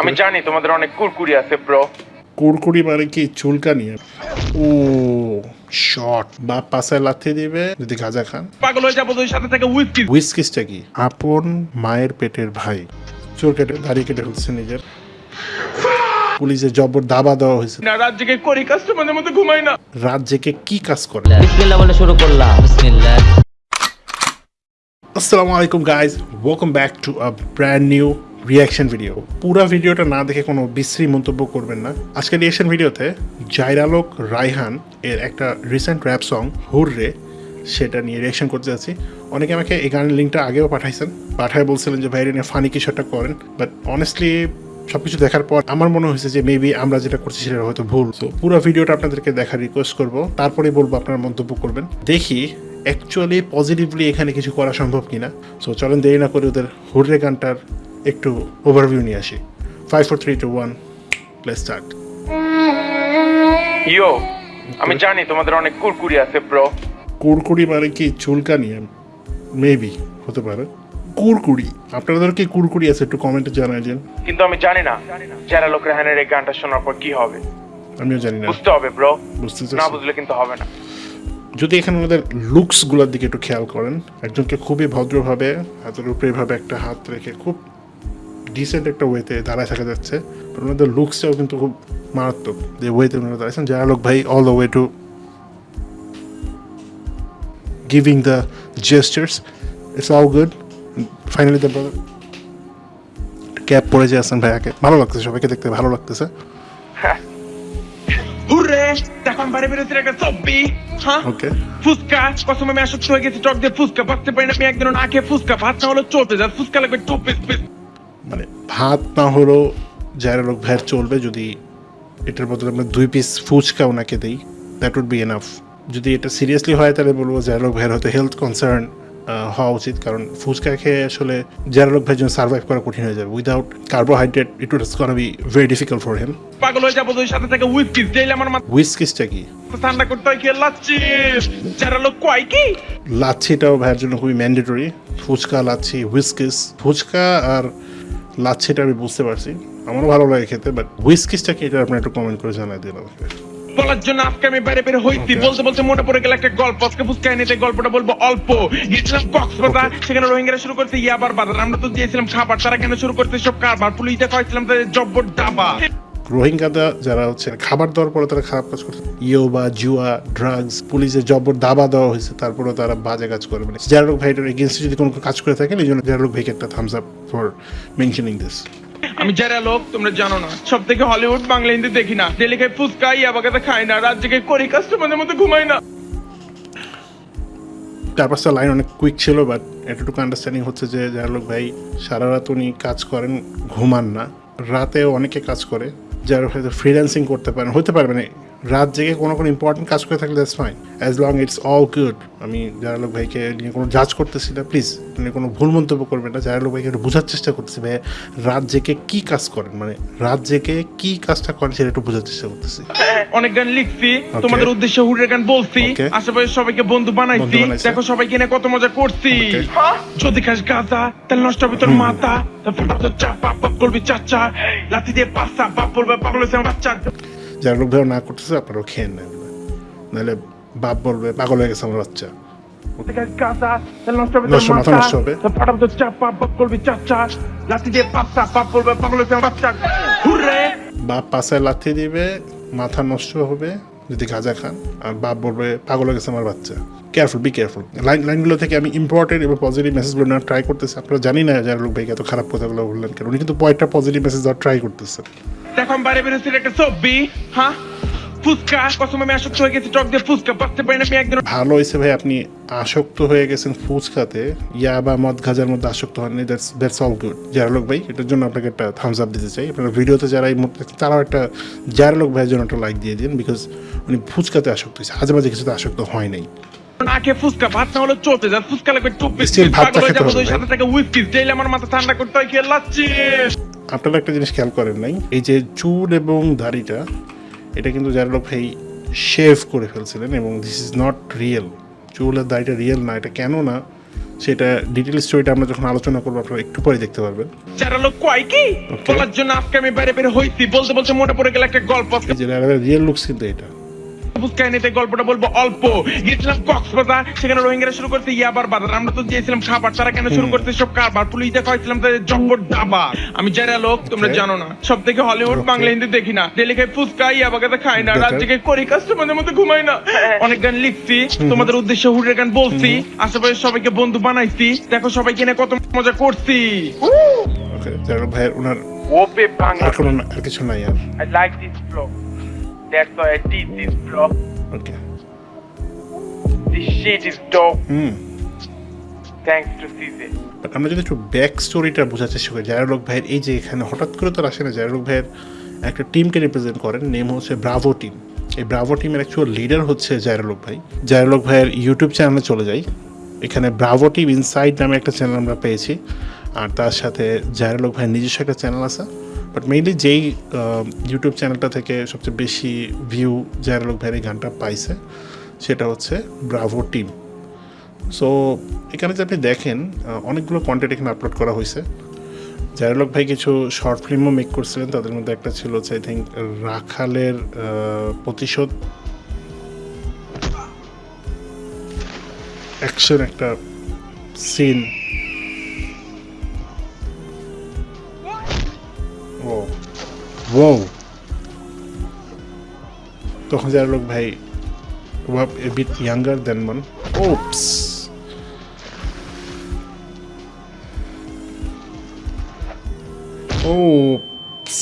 আমি জানি তোমাদের অনেক কুরকুরি আছে ব্রো কুরকুরি মানে কি? চুলকানি? ও শট বা পাশে লাথি দিবে যদি গাঁজা খান। পাগল হয়ে যাব তুই সাথে থেকে উইস্কি হুইস্কিসটা কি? আপন মায়ের পেটের ভাই। চুল কেটে দাড়ি কেটে ফেলছে নিজের। পুলিশের জবর দাবা দেওয়া হয়েছে। না রাত জেগে করি কাস্টমারের মধ্যে ঘুমাই না। রাত জেগে কি কাজ করে? বিসমিল্লাহ বলে শুরু করলাম। বিসমিল্লাহ। আসসালামু আলাইকুম guys welcome back to a brand new reaction video পুরো ভিডিওটা না দেখে কোনো বিশ্রী মন্তব্য করবেন না। আজকের রিয়াকশন ভিডিওতে জাইরালোক রাইহান এর একটা রিসেন্ট র্যাপ সং হুররে, সেটা নিয়ে রিয়াকশন করতে যাচ্ছি। অনেকে আমাকে এই গানের লিঙ্কটা আগেও পাঠাইছেন। পাঠায় বলছিলেন যে, ভাই নিয়ে ফানি কিছু একটা করেন। বাট অনেস্টলি সব কিছু দেখার পর আমার মনে হয়েছে যে মেবি আমরা যেটা করছি সেটা হয়তো ভুল। তো পুরো ভিডিওটা আপনাদেরকে দেখার রিকোয়েস্ট করব। তারপরে বলব আপনারা মন্তব্য করবেন। দেখি অ্যাকচুয়ালি পজিটিভলি এখানে কিছু করা সম্ভব কিনা। সো চলেন দেরি না করে ওদের হুররে গানটার একটু ওভারভিউ নিয়ে আসি। Five four three two one place start yo আমি জানি তোমাদের অনেক কুরকুরি আছে ব্রো কুরকুরি মানে কি? চুলকানি? মেবি হতে পারে। কুরকুরি। আপনাদের কি কুরকুরি আছে? একটু কমেন্টে জানাই দিন। কিন্তু আমি জানি না যারা লোক রেহানের এই গানটা শোনার পর কি হবে। আমিও জানি না। বুঝতে হবে ব্রো বুঝতে না বুঝলে কিন্তু হবে না। যদি এখানে ওনাদের লুকসগুলোর দিকে একটু খেয়াল করেন একজনকে খুবই ভদ্রভাবে হাতের উপরে এভাবে একটা হাত রেখে খুব ডিসেন্ট একটা ওয়েতে দাঁড়ায় থাকা যাচ্ছে। ওনাদের লুকসটাও কিন্তু খুব মারাত্মক। যে ওয়েতে ওনারা দাঁড়াইছেন যারা লোক ভাই all the way to giving the jesters it's all good finally the brother cap পরে যে আছেন ভাইয়াকে ভালো লাগতেছে সবাইকে দেখতে ভালো লাগতেছে। বাইরে একটা চব্বি হ্যাঁ? ফুচকা কসম আমি আসক্ত হয়ে গেছি টক দিয়ে ফুচকা বাঁচতে পারি না আমি একদিন খেয়ে ফুচকা ভাত না হলো চলতে যা ফুচকা লাগবে টু পিস পিস মানে ভাত না হলেও যারা লোক ভ্যাট চলবে যদি এটার বদলে আমরা দুই পিস ফুচকা ওনাকে দিই দ্যাট উড বি এনাফ যদি এটা সিরিয়াসলি হয় তাহলে বলব যারা লোক ভ্যার হয়তো হেলথ কনসার্ন হওয়া উচিত। কারণ ফুচকা খেয়ে আসলে যারা লোক ভ্যার জন্য সার্ভাইভ করা কঠিন হয়ে যাবে। Without carbohydrate it would gonna be very difficult for him পাগল হয়ে যাব সাথে থেকে উইস্কি দিলে আমার মাথা হুইস্কিসটা কি? ঠান্ডা করতে হয় খেয়ে লাচ্ছি। যারা লোক কয় কি? লাচ্ছিটাও ভাইয়ের জন্য খুবই ম্যান্ডেটরি ফুচকা লাচ্ছি হুইস্কিস ফুচকা আর লাচ্ছিটা আমি বুঝতে পারছি। আমারও ভালো লাগে খেতে বাট হুইস্কিসটা কি এটা আপনার একটু কমেন্ট করে জানাই দিন আমাকে। বলার জন্য আজকে আমি বাইরে বের হইছি। বলতে বলতে মনে পড়ে গেল একটা গল্প। আজকে ফুচকা এনেতে গল্পটা বলব অল্প। গেছিলাম কক্সবাজার সেখানে রোহিঙ্গারা শুরু করতে ইয়াবার বাজার। আমরা তো দিয়েছিলাম খাবার তারা কেন শুরু করতে সব কারবার? পুলিশ দেখা হয়েছিলাম তাদের জব্বর দাবা। রোহিঙ্গাদা যারা হচ্ছে খাবার দেওয়ার পরে তারা খারাপ কাজ করছে। ইয়ো বা জুয়া ড্রাগস পুলিশের জবর দাবা দেওয়া হয়েছে তারপরেও তারা বাজে কাজ করে। মানে জারলোক ভাইটার এগেনস্টে যদি কোনো কাজ করে থাকেন এই জন্য জারলোক ভাইকে একটা thumbs up for mentioning this আমি যারা লোক তোমরা জানো না। সব থেকে হলিউড বাংলা হিন্দি দেখি না। ডেলি খাই ফুচকা ইয়াবাগাতে খাই না। রাত জেগে করি কাস্টমারের মধ্যে ঘুমাই না। চার পাঁচটা লাইন অনেক কুইক ছিল বাট এতটুকু আন্ডারস্ট্যান্ডিং হচ্ছে যে জারলোক ভাই সারা রাত উনি কাজ করেন ঘুমান না। রাতেও অনেকে কাজ করে। যারা হয়তো ফ্রিল্যান্সিং করতে পারেন হতে পারে মানে রাত জেগে কোনো কোনো ইম্পর্টেন্ট কাজ করে থাকলে that's fine as long it's all good আমি জারালোক ভাইকে নিয়ে কোনো জাজ করতেছি না প্লিজ মানে কোনো ভুল মন্তব্য করবেন না জারালোক ভাইকে একটু বোঝার চেষ্টা করতেছি ভাই রাত জেগে কী কাজ করেন? মানে রাত জেগে কী কাজটা করেন সেটা একটু বোঝার চেষ্টা করতেছি। অনেক গান লিখছি তোমাদের উদ্দেশ্যে হুরের গান বলছি. আশেপাশে সবাইকে বন্ধু বানাইছি। দেখো সবাইকে নিয়ে কত মজা করছি? যদি খাস গাঁজা তাহলে নষ্ট হবে তোর মাথা তারপর তোর চা বাপ বাপ করবি চাচা। লাথি দিয়ে পাঁচটা বাপ বলবে বাপ আমার বাচ্চা জারালোক ভাইও না করতেছে আপনারাও খেয়ে নেন। নাহলে বাপ বলবে পাগল হয়ে গেছে আমার বাচ্চা। বাপ পাশে বাচ্চা। লাথি দিবে মাথা নষ্ট হবে। যদি গাঁজা খান, আর বাপ বলবে, পাগল হয়ে গেছে আমার বাচ্চা। কেয়ারফুল বি কেয়ারফুল লাইন লাইনগুলো থেকে আমি ইম্পর্টেন্ট এবং পজিটিভ মেসেজগুলো না ট্রাই করতেছি। আপনারা জানি না যারা লোক ভাইকে এত খারাপ কথাগুলো বললেন কেন। উনি কিন্তু পয়েন্টটা পজিটিভ মেসেজ দেওয়ার ট্রাই করতেছে দেখো বাইরে একটা হ্যাঁ? ফুচকা কসম আমি আসক্ত হয়ে গেছি টক দিয়ে ফুচকা বাঁচতে পারি না আমি একদিন ভালো হয়েছে ভাই আপনি আসক্ত হয়ে গেছেন ফুচকাতে। ইয়া বা মদ গাজার মধ্যে আসক্ত হননি দ্যাটস দ্যাটস অল গুড জারালোক ভাই এটার জন্য আপনাকে একটা থামস আপ দিতে চাই। আপনার ভিডিওতে যারা এই মুহূর্তে তারাও একটা জারালোক ভাইয়ের জন্য একটা লাইক দিয়ে দিন বিকজ উনি ফুচকাতে আসক্ত হয়েছে। আজে বাজে কিছুতে আসক্ত হয় নাই। না ফুচকা ভাত না হলে চলতে যা ফুচকা লাগবে টু পিস Still ভাতটা পাগল হয়ে যাব সাথে থেকে উইস্কি ডেইলি আমার মাথা ঠান্ডা করতে হয় খেয়ে লাচ্ছি আপনারা একটা জিনিস খেয়াল করেন নাই এই যে চুল এবং দাড়িটা এটা কিন্তু যারা লোক ভাই শেভ করে ফেলছিলেন এবং দিস ইজ নট রিয়েল চুলের দায়টা দাড়িটা রিয়েল না এটা কেন না সেটা ডিটেল স্টোরিটা আমরা যখন আলোচনা করব আপনারা একটু পরে দেখতে পারবেন। যারা লোক কয় কি? বলার জন্য আজকে আমি বাইরে বের হইছি বলতে বলতে মোটা পড়ে গেল একটা গল্প। যে রিয়েল লুকস কিন্তু এটা। কাহিনীতে গল্পটা বলব অল্প। গেছিলাম কক্সবাজার সেখানে রোহিঙ্গারা শুরু করতে ইয়াবার বাজার। আমরা তো খাবার তারা কেন শুরু করতে সব কারবার? পুলিশ দেখা হয়েছিলাম তাদের জব্বর আমি যারা লোক তোমরা জানো না। সব থেকে হলিউড বাংলা হিন্দি দেখি না। ডেলি খাই ফুচকা ইয়াবাগাতে খাই না। রাত জেগে করি কাস্টমারদের মধ্যে ঘুমাই না। অনেক গান লিখছি। তোমাদের উদ্দেশ্যে হুডের গান বলছি। আশেপাশে সবাইকে বন্ধু বানাইছি। দেখো সবাই নিয়ে কত মজা করছি। ওকে ভাইয়ের ওনার ওপে বাংলা। আর কোনো কিছু নাই আর। Like this vlog. That's why I did this vlog. Okay This shit is dope. Hmm Thanks to CZ. But আমরা যদি একটু ব্যাক স্টোরিটা বোঝার চেষ্টা করি জায়রলোক ভাইয়ের এই যে এখানে হঠাৎ করে তো আসে না জায়রলোক ভাইয়ের একটা টিমকে রিপ্রেজেন্ট করেন নেম হচ্ছে ব্রাভো টিম এই ব্রাভো টিমের অ্যাকচুয়াল লিডার হচ্ছে জায়রলোক ভাই। জায়রলোক ভাইয়ের ইউটিউব চ্যানেলে চলে যাই। এখানে ব্রাভো টিম ইনসাইড নামে একটা চ্যানেল আমরা পেয়েছি। আর তার সাথে জায়রলোক ভাইয়ের নিজস্ব একটা চ্যানেল আছে। বাট মেইনলি যেই ইউটিউব চ্যানেলটা থেকে সবচেয়ে বেশি ভিউ জায়রলোক ভাইয়ের এই গানটা পাইছে, সেটা হচ্ছে ব্রাভো টিম সো এখানে যে আপনি দেখেন অনেকগুলো কন্টেন্ট এখানে আপলোড করা হয়েছে জায়রলোক ভাই কিছু শর্ট ফিল্মও মেক করছিলেন, তাদের মধ্যে একটা ছিল হচ্ছে আই থিঙ্ক রাখালের প্রতিশোধ। অ্যাকশন একটা সিন ও তখন জায়রলোক ভাই were a bit younger than one. Oops. Oops.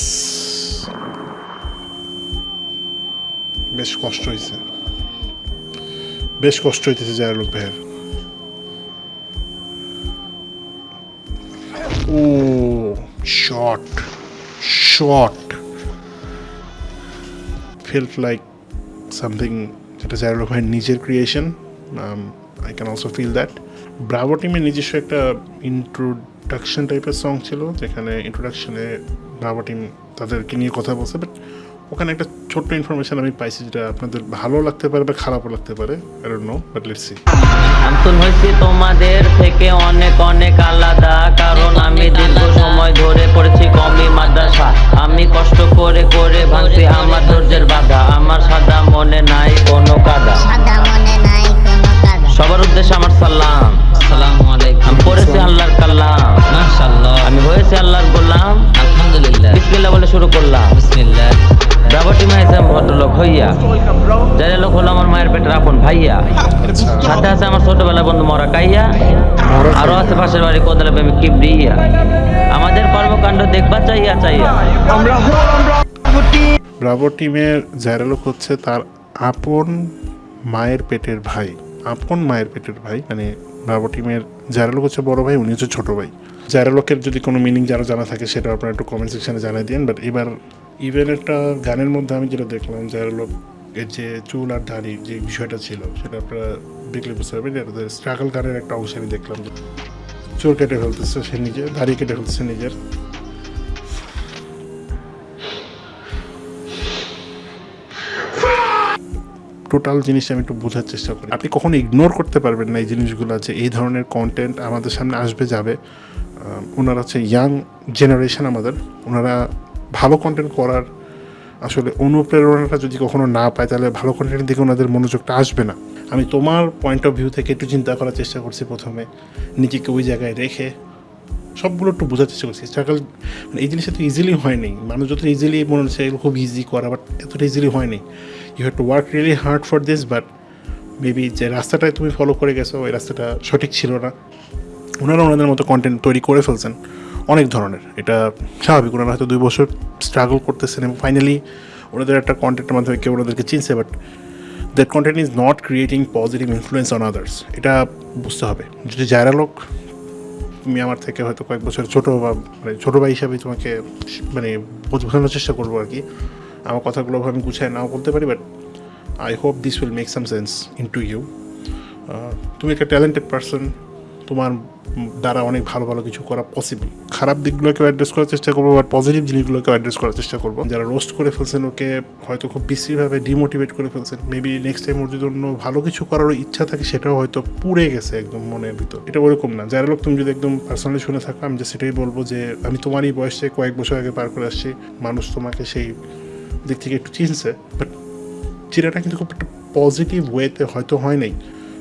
বেশ কষ্ট হয়েছে বেশ কষ্ট হইতেছে জায়ালোক ভাইয়ের ও shot shot felt like something যেটা জায়ারুল ভাইয়ের নিজের creation I can also feel that Bravo টিমের নিজস্ব একটা ইন্ট্রোডাকশন টাইপের সং ছিল, যেখানে ইন্ট্রোডাকশনে ব্রাভো টিম তাদেরকে নিয়ে কথা বলছে বাট ওখানে একটা ছোট্ট ইনফরমেশন আমি পাইছি যেটা আপনাদের ভালো লাগতে পারে বা খারাপও লাগতে পারে I know but let's see আমতুন হয়েছি তোমাদের থেকে অনেক অনেক আলাদা, কারণ আমি দীর্ঘ সময় ধরে পড়েছি ছোটবেলা বন্ধু মরা আরও আছে পাশের বাড়ি কোদালে প্রেমিক কিবরিয়া আমাদের কর্মকাণ্ড দেখবা চাইয়া চাইয়া। ব্রাভো টিমের জায়রালোক হচ্ছে তার আপন মায়ের পেটের ভাই, আপন মায়ের পেটের ভাই মানে ব্রাভো টিমের জায়রালোক হচ্ছে বড় ভাই, উনি হচ্ছে ছোট ভাই। জায়রালোকের যদি কোনো মিনিং যারা জানা থাকে, সেটা আপনারা একটু কমেন্ট সেকশনে জানিয়ে দিন বাট এবার ইভেন একটা গানের মধ্যে আমি যেটা দেখলাম জায়রালোক যে চুল আর দাড়ি যে বিষয়টা ছিল, সেটা আপনারা দেখলে বুঝতে পারবেন এটা স্ট্রাগল গানের একটা অংশ আমি দেখলাম। যে চুল কেটে ফেলতেছে সে নিজে দাড়ি কেটে ফেলতেছে নিজের। টোটাল জিনিসটা আমি একটু বোঝার চেষ্টা করি। আপনি কখনো ইগনোর করতে পারবেন না এই জিনিসগুলো যে এই ধরনের কন্টেন্ট আমাদের সামনে আসবে, যাবে। ওনারা হচ্ছে ইয়াং জেনারেশন আমাদের। ওনারা ভালো কন্টেন্ট করার আসলে অনুপ্রেরণাটা যদি কখনো না পায়, তাহলে ভালো কন্টেন্টের দিকে ওনাদের মনোযোগটা আসবে না। আমি তোমার পয়েন্ট অফ ভিউ থেকে একটু চিন্তা করার চেষ্টা করছি প্রথমে। নিজেকে ওই জায়গায় রেখে সবগুলো একটু বোঝার চেষ্টা করছি। স্ট্রাগল মানে এই জিনিসটা তো ইজিলি হয়নি। মানুষ যত ইজিলি মনে হচ্ছে এগুলো খুব ইজি করা বাট এতটা ইজিলি হয়নি। You have to work really hard for this but maybe যে রাস্তাটায় তুমি ফলো করে গেছো, ওই রাস্তাটা সঠিক ছিল না। ওনারা ওনাদের মতো কন্টেন্ট তৈরি করে ফেলছেন। অনেক ধরনের। এটা স্বাভাবিক। ওনারা হয়তো দুই বছর স্ট্রাগল করতেছেন এবং ফাইনালি ওনাদের একটা কন্টেন্টের মাধ্যমে কেউ ওনাদেরকে চিনছে but that content is not creating positive influence on others এটা বুঝতে হবে। যদি যারা লোক, তুমি আমার থেকে হয়তো কয়েক বছর ছোটো বা মানে ছোটো ভাই হিসাবে তোমাকে মানে বোঝানোর চেষ্টা করব আর কি। আমার কথাগুলো আমি গুছায় নাও বলতে পারি but I hope this will make some sense in to you তুমি একটা ট্যালেন্টেড পার্সন তোমার দ্বারা অনেক ভালো ভালো কিছু করা পসিবল খারাপ দিকগুলোকে অ্যাড্রেস করার চেষ্টা করব বাট পজিটিভ জিনিসগুলোকে অ্যাড্রেস করার চেষ্টা করব। যারা রোস্ট করে ফেলছেন ওকে হয়তো খুব বিশ্রীভাবে ডিমোটিভেট করে ফেলছেন। মেবি নেক্সট টাইম ওর জন্য ভালো কিছু করারও ইচ্ছা থাকে, সেটাও হয়তো পুড়ে গেছে একদম মনের ভিতর। এটা ওরকম না। যারা লোক, তুমি যদি একদম পার্সোনালি শুনে থাকো, আমি যে সেটাই বলব যে, আমি তোমারই বয়সে কয়েক বছর আগে পার করে আসছি। মানুষ তোমাকে সেই দিক থেকে একটু চিনছে। বাট চিরাটা কিন্তু খুব একটা পজিটিভ ওয়েতে হয়তো হয় নাই।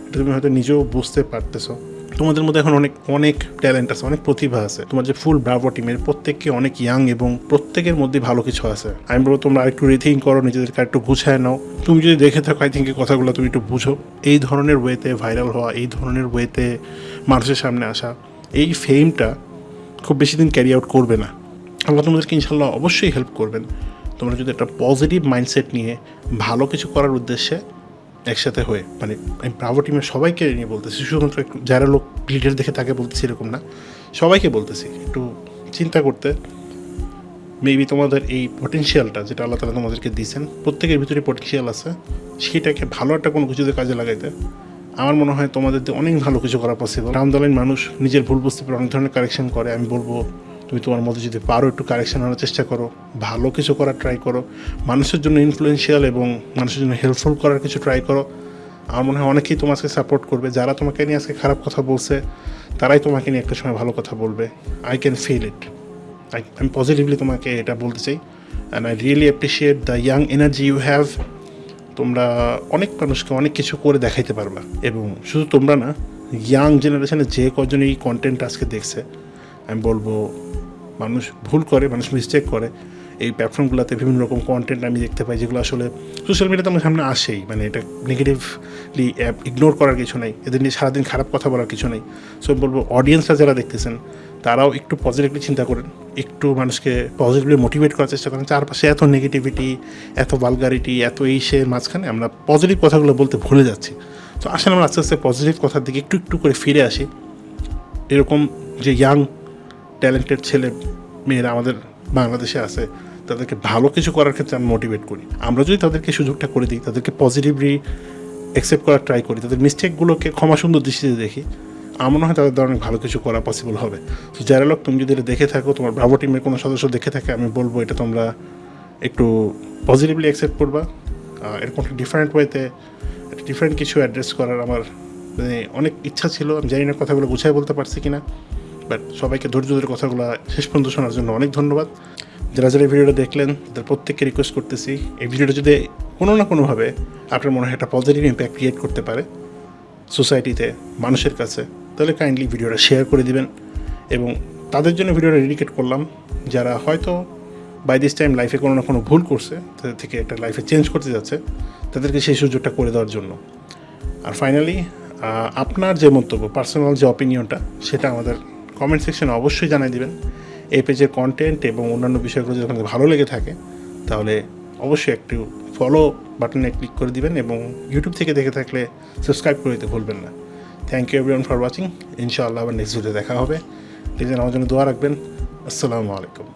এটা তুমি হয়তো নিজেও বুঝতে পারতেছো। তোমাদের মধ্যে এখন অনেক অনেক ট্যালেন্ট আছে, অনেক প্রতিভা আছে। তোমার যে ফুল ব্রাভো টিমের প্রত্যেককে অনেক ইয়াং এবং প্রত্যেকের মধ্যে ভালো কিছু আছে। আমি বলব তোমরা আরেকটু রিথিং করো, নিজেদেরকে একটু গুছায় নাও। তুমি যদি দেখে থাকো আই থিঙ্ক এই কথাগুলো তুমি একটু বুঝো। এই ধরনের ওয়েতে ভাইরাল হওয়া, এই ধরনের ওয়েতে মানুষের সামনে আসা, এই ফেমটা খুব বেশি দিন ক্যারি আউট করবে না। আল্লাহ তোমাদেরকে ইনশাল্লাহ অবশ্যই হেল্প করবেন। তোমরা যদি একটা পজিটিভ মাইন্ডসেট নিয়ে ভালো কিছু করার উদ্দেশ্যে একসাথে হয়ে মানে আমি ব্রাভো টিমের সবাইকে নিয়ে বলতেছি, শুধুমাত্র যারা লোক লিডার দেখে তাকে বলতেছি এরকম না, সবাইকে বলতেছি, একটু চিন্তা করতে। মেবি তোমাদের এই পটেনশিয়ালটা যেটা আল্লাহ তালা তোমাদেরকে দিয়েছেন, প্রত্যেকের ভিতরে পটেনশিয়াল আছে, সেটাকে ভালো একটা কোনো কিছুতে কাজে লাগাইতে। আমার মনে হয় তোমাদের অনেক ভালো কিছু করা পসিবল রামদালাইন মানুষ নিজের ভুল বুঝতে পারে অনেক ধরনের কারেকশন করে, আমি বলব তুমি তোমার মধ্যে যদি পারো একটু কারেকশন আনার চেষ্টা করো, ভালো কিছু করার ট্রাই করো, মানুষের জন্য ইনফ্লুয়েন্সিয়াল এবং মানুষের জন্য হেল্পফুল করার কিছু ট্রাই করো, আমার মনে হয় অনেকেই তোমাকে সাপোর্ট করবে। যারা তোমাকে নিয়ে আজকে খারাপ কথা বলছে, তারাই তোমাকে নিয়ে একটা সময় ভালো কথা বলবে। I can feel it I আমি পজিটিভলি তোমাকে এটা বলতে চাই। And I really appreciate the young energy you have তোমরা অনেক মানুষকে অনেক কিছু করে দেখাইতে পারবা। এবং শুধু তোমরা না ইয়াং জেনারেশনে যে কজন এই কন্টেন্ট আজকে দেখছে, আমি বলব মানুষ ভুল করে, মানুষ মিস্টেক করে। এই প্ল্যাটফর্মগুলোতে বিভিন্ন রকম কন্টেন্ট আমি দেখতে পাই যেগুলো আসলে সোশ্যাল মিডিয়াতে আমার সামনে আসেই। মানে এটা নেগেটিভলি অ্যাপ ইগনোর করার কিছু নেই। এদের নিয়ে সারাদিন খারাপ কথা বলার কিছু নেই। সো আমি বলব অডিয়েন্সরা যারা দেখতেছেন, তারাও একটু পজিটিভলি চিন্তা করেন। একটু মানুষকে পজিটিভলি মোটিভেট করার চেষ্টা করেন। চারপাশে এত নেগেটিভিটি এত বালগারিটি এত এই সে মাঝখানে আমরা পজিটিভ কথাগুলো বলতে ভুলে যাচ্ছি। তো আসলে আমরা আস্তে আস্তে পজিটিভ কথার দিকে একটু একটু করে ফিরে আসি। এরকম যে ইয়াং ট্যালেন্টেড ছেলে মেয়েরা আমাদের বাংলাদেশে আছে, তাদেরকে ভালো কিছু করার ক্ষেত্রে আমি মোটিভেট করি। আমরা যদি তাদেরকে সুযোগটা করে দিই, তাদেরকে পজিটিভলি অ্যাকসেপ্ট করার ট্রাই করি, তাদের মিস্টেকগুলোকে ক্ষমা সুন্দর দৃষ্টিতে দেখি, আমার মনে হয় তাদের অনেক ভালো কিছু করা পসিবল হবে। তো যারা লোক, তুমি যদি এটা দেখে থাকো, তোমার ব্রাভো টিমের কোনো সদস্য দেখে থাকে, আমি বলব এটা তোমরা একটু পজিটিভলি অ্যাকসেপ্ট করবা। এরকম একটা ডিফারেন্ট ওয়েতে একটা ডিফারেন্ট কিছু অ্যাড্রেস করার আমার মানে অনেক ইচ্ছা ছিল, আমি জানি না কথাগুলো গুছাই বলতে পারছি কিনা। বাট সবাইকে ধৈর্য ধরে কথাগুলো শেষ পর্যন্ত শোনার জন্য অনেক ধন্যবাদ। যারা যারা এই ভিডিওটা দেখলেন, তাদের প্রত্যেককে রিকোয়েস্ট করতেছি, এই ভিডিওটা যদি কোনো না কোনোভাবে আপনার মনে হয় একটা পজিটিভ ইম্প্যাক্ট ক্রিয়েট করতে পারে সোসাইটিতে মানুষের কাছে, তাহলে কাইন্ডলি ভিডিওটা শেয়ার করে দিবেন। এবং তাদের জন্য ভিডিওটা ডেডিকেট করলাম। যারা হয়তো বাই দিস টাইম লাইফে কোনো না কোনো ভুল করছে, তাদের থেকে একটা লাইফে চেঞ্জ করতে যাচ্ছে, তাদেরকে সেই সুযোগটা করে দেওয়ার জন্য। আর ফাইনালি আপনার যে মন্তব্য পার্সোনাল যে অপিনিয়নটা সেটা আমাদের কমেন্ট সেকশনে অবশ্যই জানিয়ে দেবেন। এই পেজের কন্টেন্ট এবং অন্যান্য বিষয়গুলো যদি আপনাদের ভালো লেগে থাকে, তাহলে অবশ্যই একটু ফলো বাটনে ক্লিক করে দিবেন এবং ইউটিউব থেকে দেখে থাকলে সাবস্ক্রাইব করে দিতে ভুলবেন না। Thank you everyone for watching ইনশাআল্লাহ আবার নেক্সট ভিডিও দেখা হবে। প্লিজ আমার জন্য দোয়া রাখবেন। আসসালামু আলাইকুম।